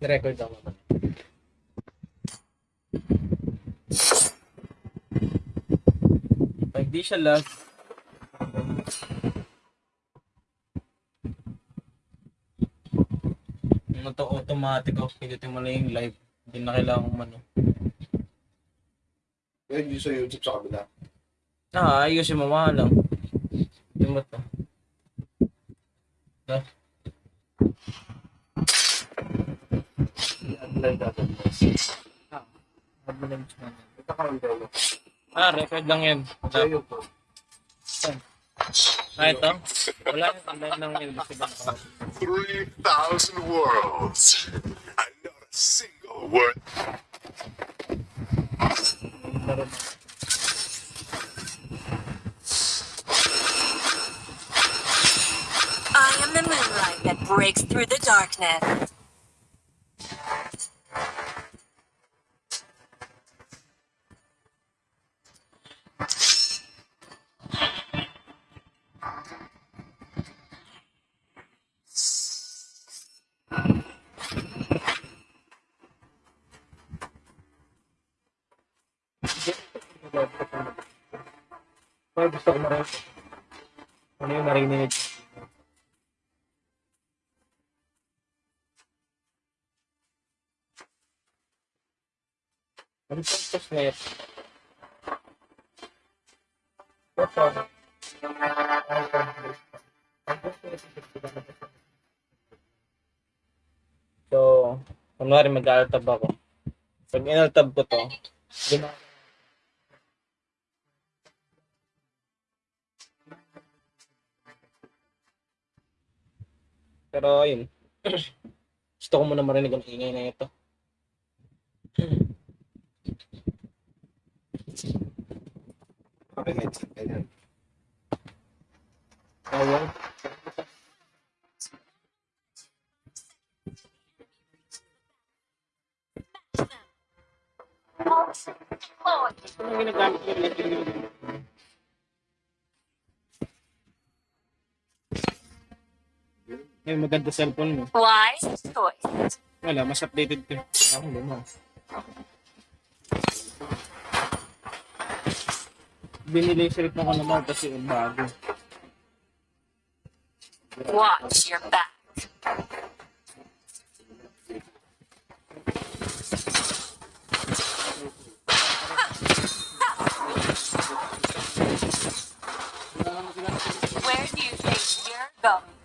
Record ako. Pag di siya lag, ano to automatic off, pindutin mo na yung live. Hindi na kailangan umano. Pwede yun sa YouTube sa kabila. Ah, ayusin mo mga lang. Yung mo to. Ito. Ah, record lang yan. Sa Wala. YouTube. Ah, ito? Wala yung tandaan ng invisible 3,000 worlds. And not a single word. I am the moonlight that breaks through the darkness. Pero gusto ko marinig. Ano yung narinig? Ano yung yun? Ito. So, kunwari mag-altab ako. Pag inaltab ko to, gina- Pero ayun. Gusto ko muna marinig ang ingay na ito. Okay, headset. Ganyan. Ito yung ginagamit ko rin. Yung maganda cellphone mo. Wise choice. Wala, mas updated ko. Ako, luma. Binili yung silip ko naman kasi yung bago. Watch your back. Where do you think you're going?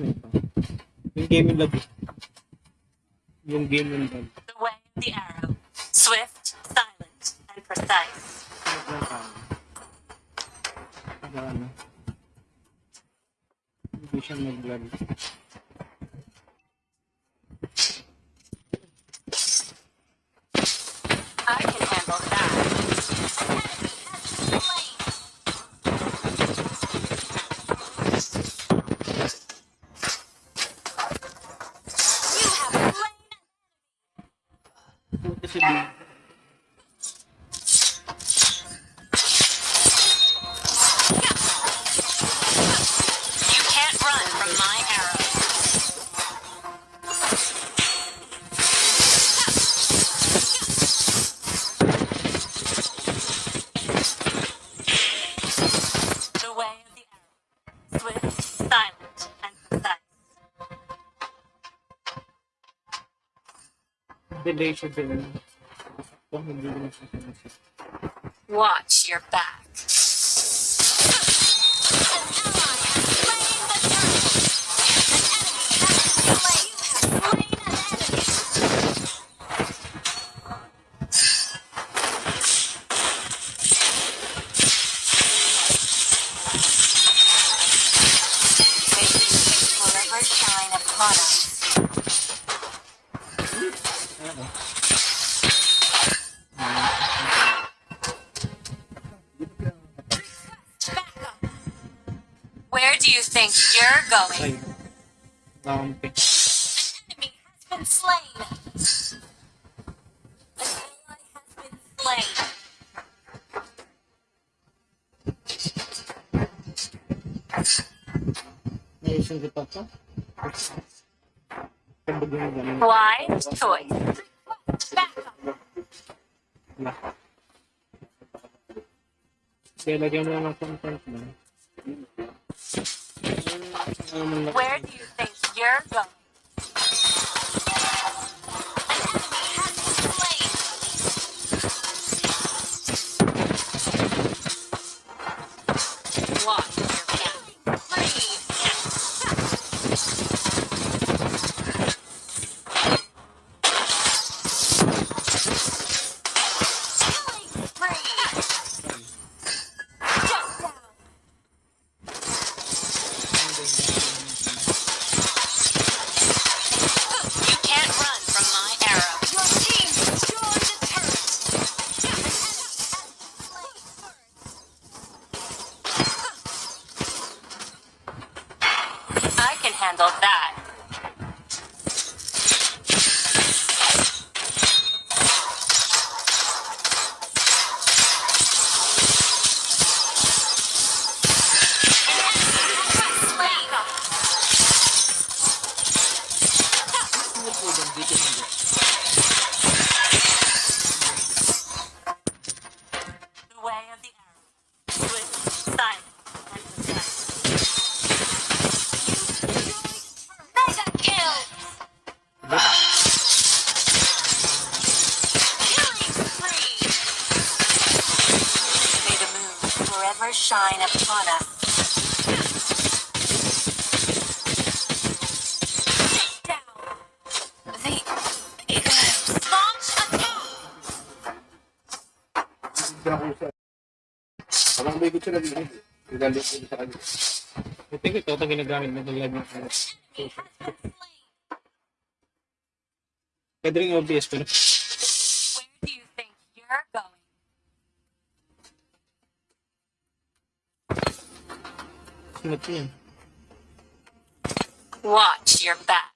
Na ito. Yung game yung lag. Yung game yung lag. The way of the arrow. Swift, silent, and precise. Ano? Hindi siya mag-lag. 是你。Delay siya din. Kung hindi din siya. Watch your back. Forever upon going? Nakampi. enemy has been slain. An ally has been slain. May isang kita pa. Kambag yung ganun. Wise choice. Back up. Na. Kaya lagyan mo lang ng content mo. Where do you think you're going? The Na ko sa kanya. I think ito ginagamit Enemy has. Pwede rin pero Where do you think you're going? Watch your back.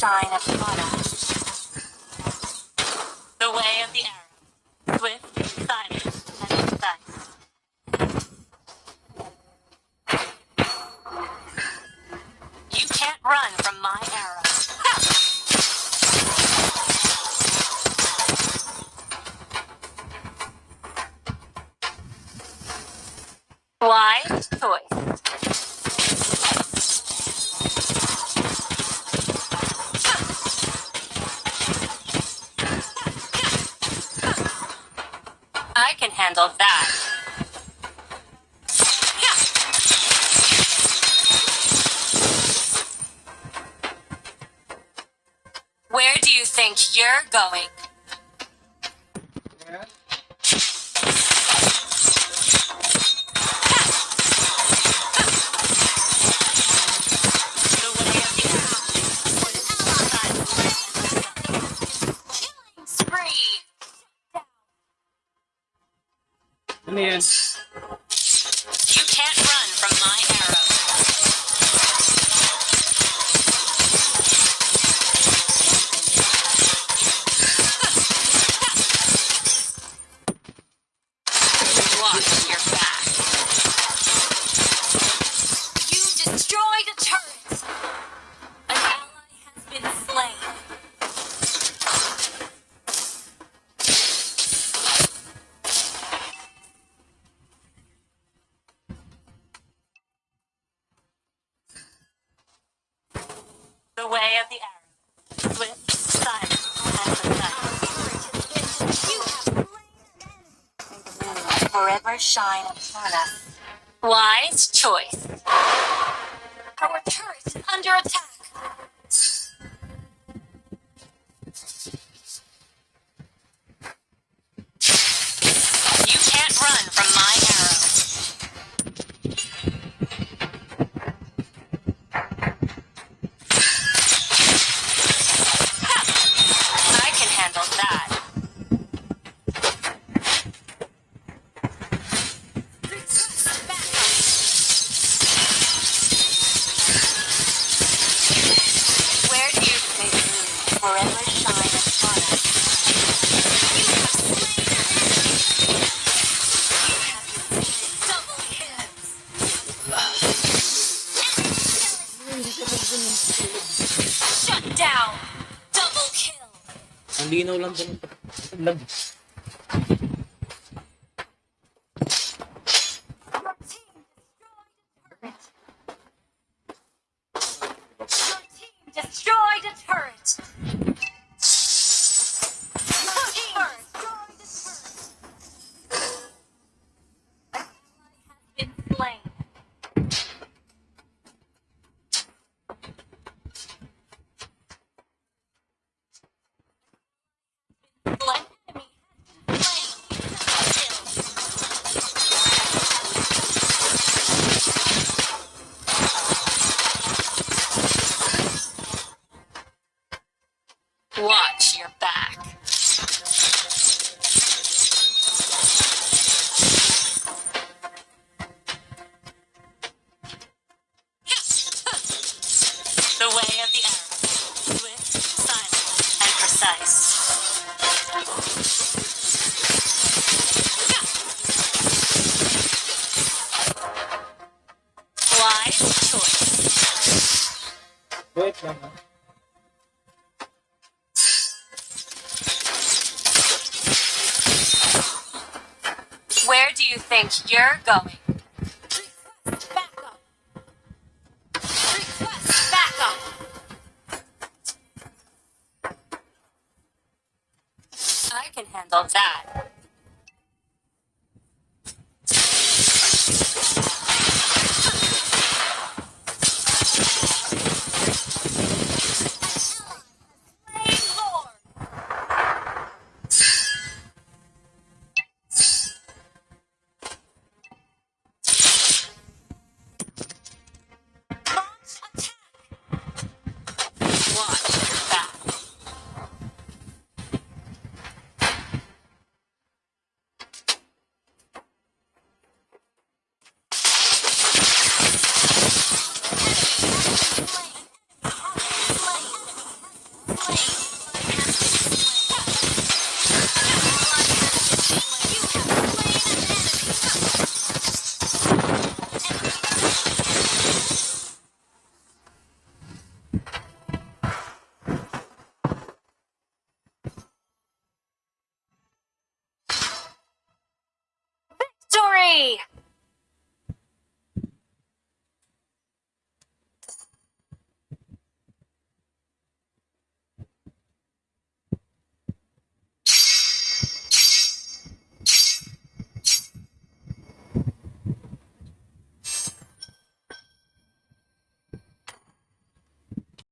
Us. The way of the arrow. Swift, silent, and precise. You can't run from my arrow. Wise choice. I can handle that. Where do you think you're going? The way of the arrow. Swift, silent, and precise. Forever shine upon us. Wise choice. Malinaw lang ganito. Lag. Watch your back. The way of the arrow. Swift, silent, and precise. Wise choice. Wait lang ha. Where do you think you're going? Request backup. Request backup. I can handle that.